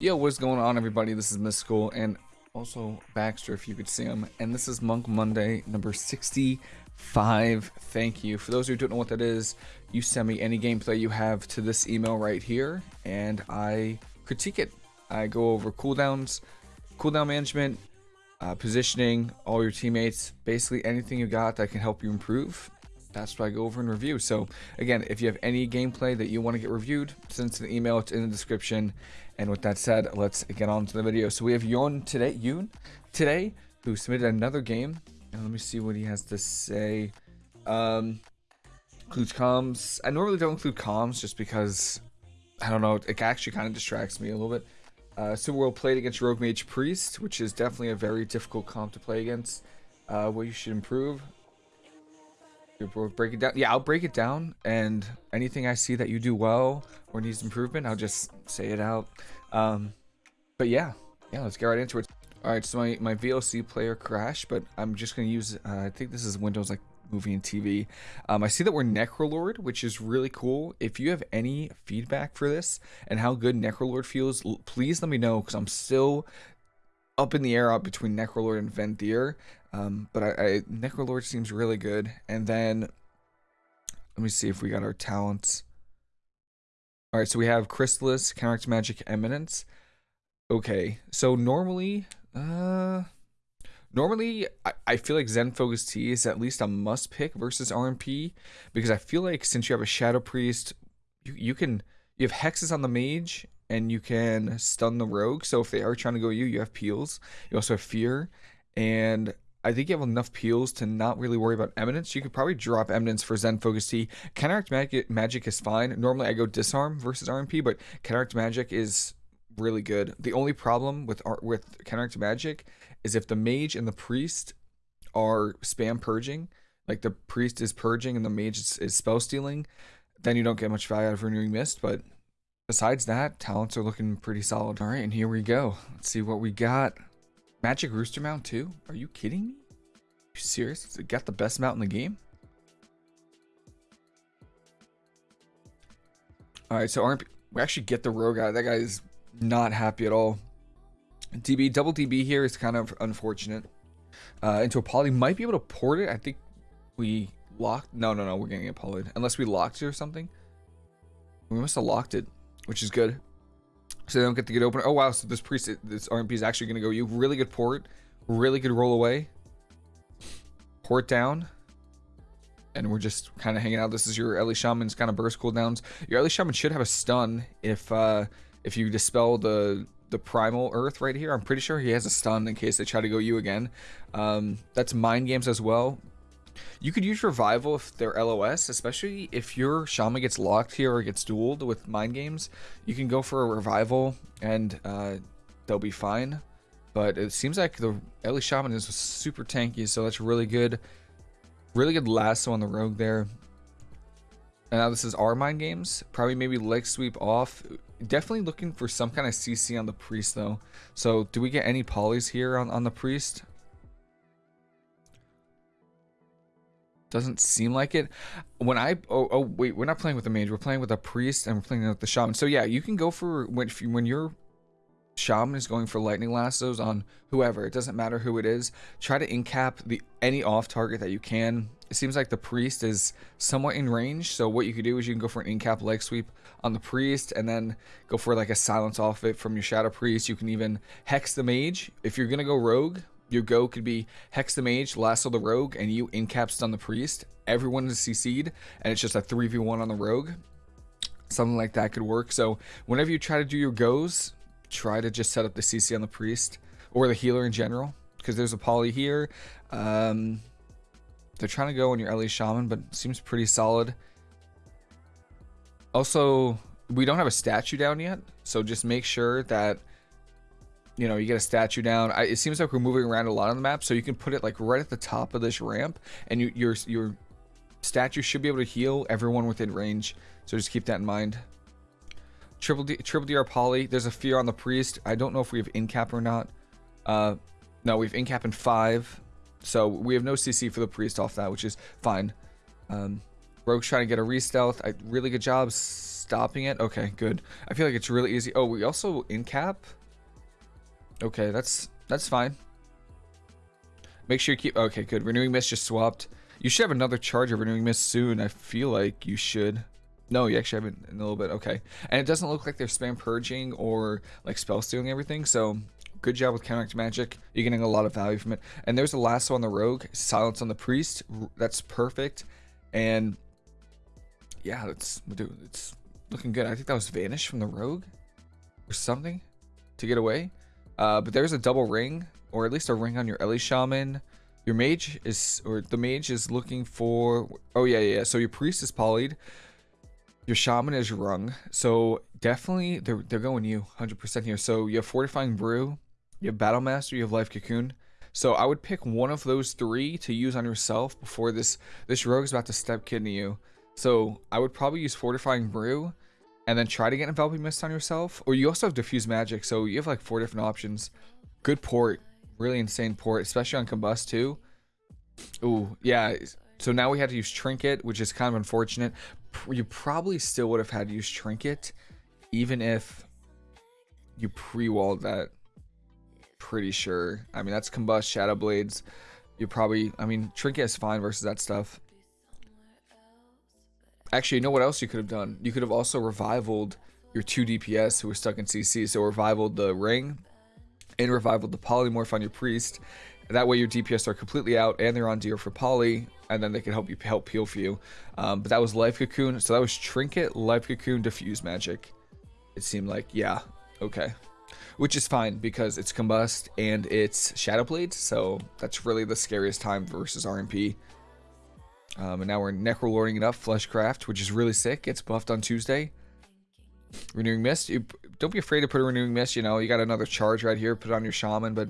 Yo, what's going on, everybody? This is Mystical and also Baxter, if you could see him. And this is Monk Monday number 65. Thank you. For those who don't know what that is, you send me any gameplay you have to this email right here, and I critique it. I go over cooldowns, cooldown management, uh, positioning, all your teammates, basically anything you got that can help you improve that's what I go over and review. So again, if you have any gameplay that you want to get reviewed, send to the email. It's in the description. And with that said, let's get on to the video. So we have Yoon today, Yoon today, who submitted another game. And let me see what he has to say. Um, includes comms. I normally don't include comms just because, I don't know, it actually kind of distracts me a little bit. Uh, Super World played against Rogue Mage Priest, which is definitely a very difficult comp to play against. Uh, what you should improve. We'll break it down. Yeah, I'll break it down, and anything I see that you do well or needs improvement, I'll just say it out. Um, but yeah, yeah, let's get right into it. All right, so my, my VLC player crashed, but I'm just going to use, uh, I think this is Windows like movie and TV. Um, I see that we're Necrolord, which is really cool. If you have any feedback for this and how good Necrolord feels, please let me know because I'm still up in the air up between Necrolord and Venthyr. Um, but I, I Necrolord seems really good. And then let me see if we got our talents. All right, so we have Chrysalis, Counteract Magic, Eminence. Okay, so normally, uh, normally I, I feel like Zen Focus Tea is at least a must pick versus RMP because I feel like since you have a Shadow Priest, you, you can you have hexes on the mage and you can stun the rogue. So if they are trying to go you, you have peels. You also have fear, and I think you have enough peels to not really worry about eminence. You could probably drop eminence for Zen Focus Tea. Counteract magic, magic is fine. Normally I go disarm versus RMP, but counteract magic is really good. The only problem with with counteract magic is if the mage and the priest are spam purging, like the priest is purging and the mage is, is spell stealing, then you don't get much value out of renewing mist. But besides that, talents are looking pretty solid. All right, and here we go. Let's see what we got. Magic Rooster mount too? Are you kidding me? Are you serious? It got the best mount in the game? Alright, so RMP, we actually get the rogue guy. That guy is not happy at all. DB, double DB here is kind of unfortunate. Uh, into a poly, might be able to port it. I think we locked. No, no, no, we're getting it polyed. Unless we locked it or something. We must have locked it, which is good so they don't get to get open. Oh wow, so this priest, this RMP is actually gonna go you. Really good port, really good roll away. Port down. And we're just kind of hanging out. This is your Ele Shaman's kind of burst cooldowns. Your Ele Shaman should have a stun if uh if you dispel the the primal earth right here. I'm pretty sure he has a stun in case they try to go you again. Um, that's mind games as well. You could use Revival if they're LOS, especially if your Shaman gets locked here or gets dueled with Mind Games. You can go for a Revival and uh, they'll be fine. But it seems like the Ele Shaman is super tanky, so that's really good. Really good lasso on the Rogue there. And now this is our Mind Games. Probably maybe leg sweep off. Definitely looking for some kind of CC on the Priest though. So do we get any polys here on, on the Priest? Doesn't seem like it. When I oh oh wait, we're not playing with the mage. We're playing with a priest and we're playing with the shaman. So yeah, you can go for when you, when your shaman is going for lightning lassos on whoever. It doesn't matter who it is. Try to incap the any off target that you can. It seems like the priest is somewhat in range. So what you could do is you can go for an incap leg sweep on the priest and then go for like a silence off it from your shadow priest. You can even hex the mage if you're gonna go rogue your go could be Hex the Mage, Lasso the Rogue, and you incap stun the Priest. Everyone is CC'd, and it's just a 3v1 on the Rogue. Something like that could work. So whenever you try to do your goes, try to just set up the CC on the Priest, or the healer in general, because there's a poly here. Um, they're trying to go on your Ele Shaman, but seems pretty solid. Also, we don't have a statue down yet, so just make sure that you know, you get a statue down. I, it seems like we're moving around a lot on the map, so you can put it like right at the top of this ramp, and you, your your statue should be able to heal everyone within range. So just keep that in mind. Triple D, triple DR poly. There's a fear on the priest. I don't know if we have incap or not. Uh, no, we have incap in five, so we have no CC for the priest off that, which is fine. Um, Rogue's trying to get a re-stealth. I, really good job stopping it. Okay, good. I feel like it's really easy. Oh, we also in cap. Okay, that's that's fine. Make sure you keep. Okay, good. Renewing Mist just swapped. You should have another charge of Renewing Mist soon. I feel like you should. No, you actually have it in a little bit. Okay. And it doesn't look like they're spam purging or like spell stealing everything. So good job with counteract magic. You're getting a lot of value from it. And there's a lasso on the rogue, silence on the priest. That's perfect. And yeah, it's dude, it's looking good. I think that was vanish from the rogue or something to get away. Uh, but there's a double ring or at least a ring on your Ele shaman. Your mage is, or the mage is looking for, oh yeah, yeah. So your priest is polyed. Your shaman is rung. So definitely they're, they're going you 100% here. So you have fortifying brew, you have battle master, you have life cocoon. So I would pick one of those three to use on yourself before this, this rogue is about to step kidney you. So I would probably use fortifying brew and then try to get enveloping mist on yourself. Or you also have diffuse magic. So you have like four different options. Good port really insane port, especially on combust too. Ooh, yeah. So now we had to use trinket, which is kind of unfortunate. You probably still would have had to use trinket, even if you pre-walled that. Pretty sure. I mean, that's combust shadow blades. You probably, I mean, trinket is fine versus that stuff. Actually, you know what else you could have done? You could have also revivaled your two DPS who were stuck in CC. So revivaled the ring and revival the polymorph on your priest. That way your DPS are completely out and they're on deer for poly, and then they can help you help peel for you. Um, but that was life cocoon, so that was trinket, life cocoon, diffuse magic. It seemed like yeah, okay, which is fine because it's combust and it's shadow blades, so that's really the scariest time versus RMP. Um, and now we're necrolording it up, fleshcraft, which is really sick. Gets buffed on Tuesday. Renewing Mist. You, don't be afraid to put a Renewing Mist. You know, you got another charge right here. Put on your Shaman, but...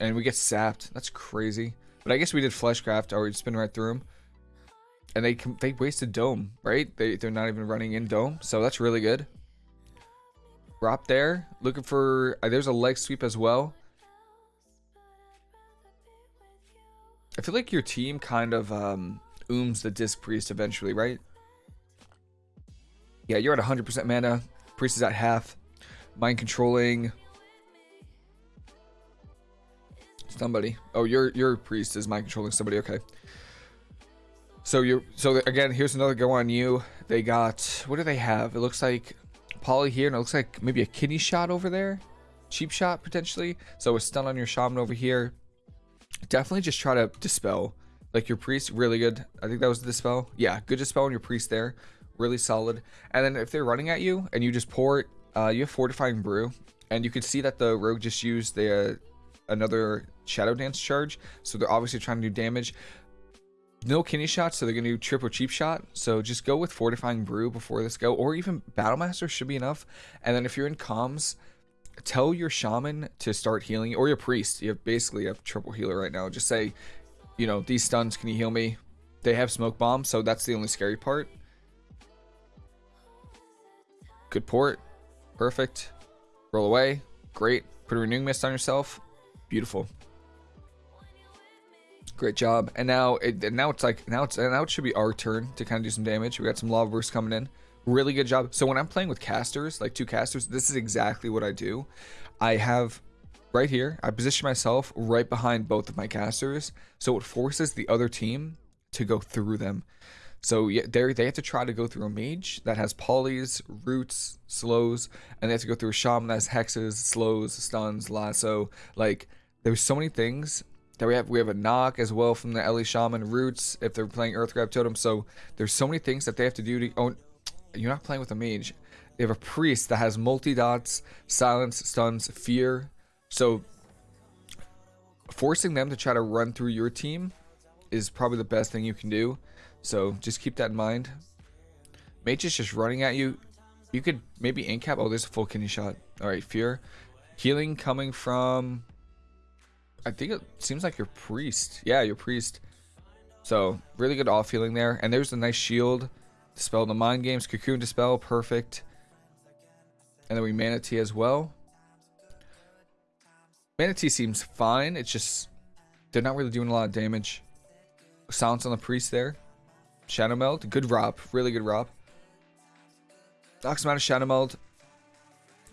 And we get sapped. That's crazy. But I guess we did Fleshcraft, or we spin right through them. And they they wasted Dome, right? They, they're not even running in Dome. So that's really good. Drop there. Looking for... Uh, there's a leg sweep as well. I feel like your team kind of um, ooms the Disc Priest eventually, right? Yeah, you're at 100% mana. Priest is at half. Mind controlling. Somebody. Oh, your your priest is mind controlling somebody. Okay. So you so again, here's another go on you. They got what do they have? It looks like poly here, and it looks like maybe a kidney shot over there. Cheap shot potentially. So a stun on your shaman over here. Definitely just try to dispel. Like your priest, really good. I think that was the dispel. Yeah, good dispel on your priest there really solid. And then if they're running at you and you just pour it, uh, you have Fortifying Brew. And you can see that the rogue just used the uh, another Shadow Dance charge. So they're obviously trying to do damage. No kidney shots, so they're to do triple cheap shot. So just go with Fortifying Brew before this go. Or even Battlemaster should be enough. And then if you're in comms, tell your shaman to start healing. Or your priest. You have basically a triple healer right now. Just say, you know, these stuns, can you heal me? They have smoke bombs, so that's the only scary part. Good port. Perfect. Roll away. Great. Put a renewing mist on yourself. Beautiful. Great job. And now it and now it's like now it's now it should be our turn to kind of do some damage. We got some lava bursts coming in. Really good job. So when I'm playing with casters, like two casters, this is exactly what I do. I have right here, I position myself right behind both of my casters. So it forces the other team to go through them. So they they have to try to go through a mage that has polys, roots, slows, and they have to go through a shaman that has hexes, slows, stuns, lasso. Like there's so many things that we have. We have a knock as well from the Ele shaman roots if they're playing Earth Grab Totem. So there's so many things that they have to do to. Oh, you're not playing with a mage. They have a priest that has multi dots, silence, stuns, fear. So forcing them to try to run through your team is probably the best thing you can do. So just keep that in mind. Mage is just running at you. You could maybe incap. Oh, there's a full kidney shot. All right, fear. Healing coming from... I think it seems like your priest. Yeah, your priest. So really good off healing there. And there's a nice shield. Dispel the mind games. Cocoon dispel. Perfect. And then we Mana Tea as well. Mana Tea seems fine. It's just... They're not really doing a lot of damage. Silence on the priest there. Shadow Meld. Good ROP. Really good ROP. Knocks him out of Shadow Meld.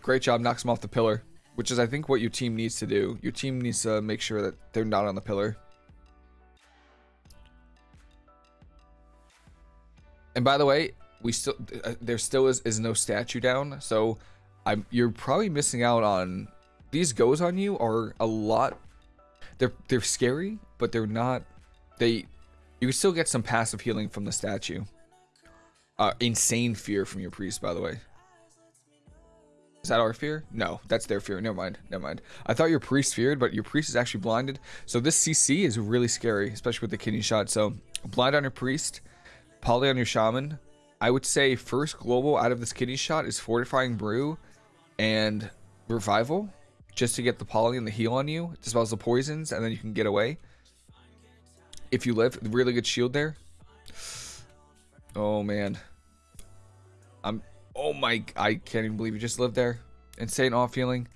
Great job. Knocks him off the pillar. Which is, I think, what your team needs to do. Your team needs to make sure that they're not on the pillar. And by the way, we still uh, there still is, is no statue down, so I'm you're probably missing out on these goes on you are a lot. They're they're scary, but they're not. They you can still get some passive healing from the statue. Uh, insane fear from your priest, by the way. Is that our fear? No, that's their fear. Never mind. Never mind. I thought your priest feared, but your priest is actually blinded. So this CC is really scary, especially with the kidney shot. So blind on your priest, poly on your shaman. I would say first global out of this kidney shot is fortifying brew and revival, just to get the poly and the heal on you, dispels the poisons, and then you can get away. If you live, really good shield there. Oh man, I'm Oh my, I can't even believe you just lived there. Insane off healing.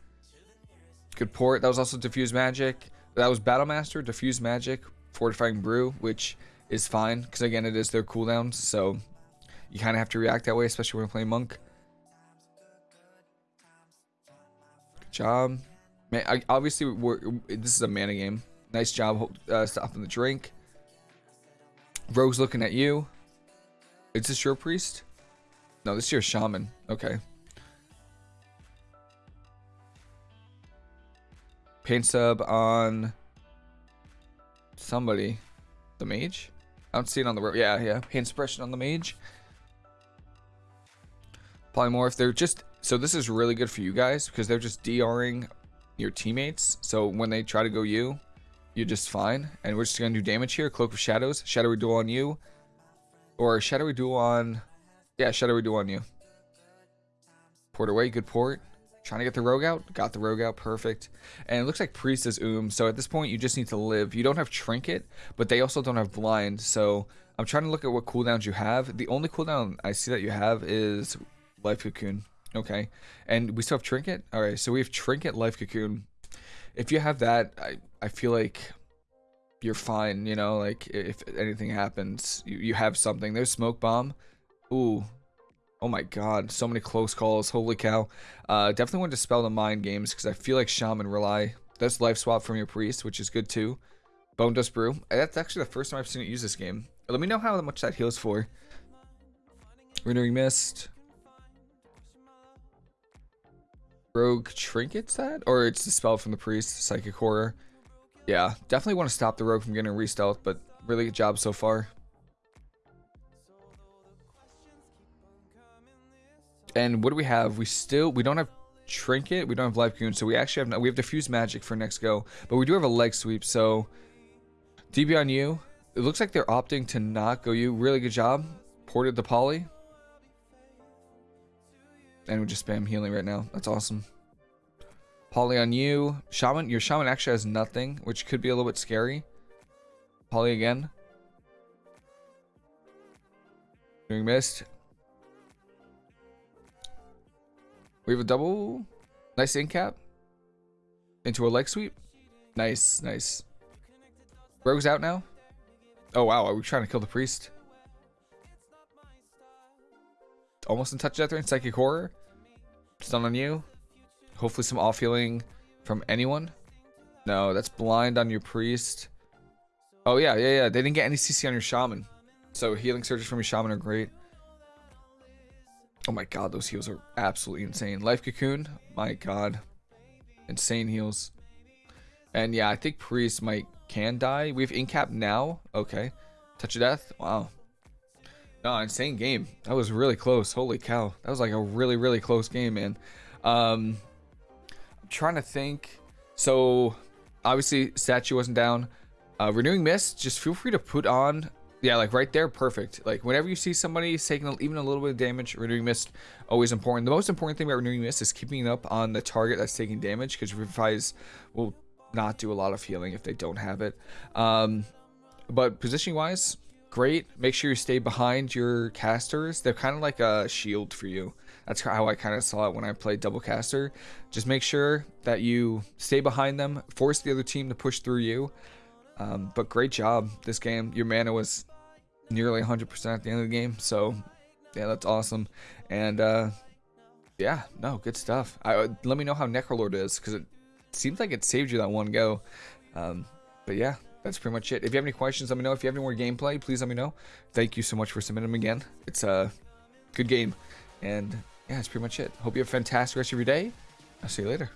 Good port. That was also Diffuse Magic. That was Battle Master, Diffuse Magic, Fortifying Brew, which is fine. Because again, it is their cooldowns. So you kind of have to react that way, especially when playing Monk. Job. Man, I, obviously, we're, this is a mana game. Nice job uh, stopping the drink. Rogue's looking at you. Is this your priest? No, this is your shaman. Okay. Pain sub on somebody. The mage? I don't see it on the road. Yeah, yeah. Pain suppression on the mage. Polymorph. They're just... So this is really good for you guys because they're just DRing your teammates. So when they try to go you, you're just fine. And we're just going to do damage here. Cloak of Shadows. Shadowy Duel on you. Or Shadowy Duel on... Yeah, Shadowy Duel on you. Port away, good port. Trying to get the rogue out. Got the rogue out, perfect. And it looks like Priest is Oom. So at this point, you just need to live. You don't have Trinket, but they also don't have Blind. So I'm trying to look at what cooldowns you have. The only cooldown I see that you have is Life Cocoon. Okay. And we still have Trinket? Alright, so we have Trinket, Life Cocoon. If you have that, I, I feel like you're fine, you know, like if anything happens, you, you have something. There's Smoke Bomb. Ooh. Oh my god, so many close calls. Holy cow. Uh, definitely want to dispel the mind games because I feel like Shaman rely. That's life swap from your priest, which is good too. Bone Dust Brew. That's actually the first time I've seen it use this game. Let me know how much that heals for. Renewing Mist. Rogue Trinkets that? Or it's the spell from the priest, Psychic Horror. Yeah, definitely want to stop the rogue from getting re-stealth, but really good job so far. And what do we have? We still we don't have trinket. We don't have life cocoon. So we actually have we have diffuse magic for next go, but we do have a leg sweep. So DB on you. It looks like they're opting to not go you. Really good job. Ported the poly. And we just spam healing right now. That's awesome. Poly on you. Shaman. Your shaman actually has nothing, which could be a little bit scary. Poly again. Doing mist. We have a double. Nice in cap. Into a leg sweep. Nice, nice. Rogue's out now. Oh, wow. Are we trying to kill the priest? Almost in touch death range. Psychic horror. Stun on you. Hopefully some off healing from anyone. No, that's blind on your priest. Oh, yeah, yeah, yeah. They didn't get any CC on your shaman. So healing surges from your shaman are great. Oh my god, those heals are absolutely insane. Life Cocoon, my god. Insane heals. And yeah, I think Priest might can die. We have Incap now. Okay. Touch of Death. Wow. No, insane game. That was really close. Holy cow. That was like a really, really close game, man. Um, I'm trying to think. So, obviously, Statue wasn't down. Uh, Renewing Mist, just feel free to put on yeah, like right there, perfect. Like whenever you see somebody taking even a little bit of damage, renewing mist always important. The most important thing about renewing mist is keeping it up on the target that's taking damage because revives will not do a lot of healing if they don't have it. Um, but positioning wise, great. Make sure you stay behind your casters. They're kind of like a shield for you. That's how I kind of saw it when I played double caster. Just make sure that you stay behind them, force the other team to push through you. Um, but great job this game. Your mana was nearly 100% at the end of the game. So, yeah, that's awesome. And uh, yeah, no, good stuff. I, uh, let me know how Necrolord is because it seems like it saved you that one go. Um, but yeah, that's pretty much it. If you have any questions, let me know. If you have any more gameplay, please let me know. Thank you so much for submitting them again. It's a good game. And yeah, that's pretty much it. Hope you have a fantastic rest of your day. I'll see you later.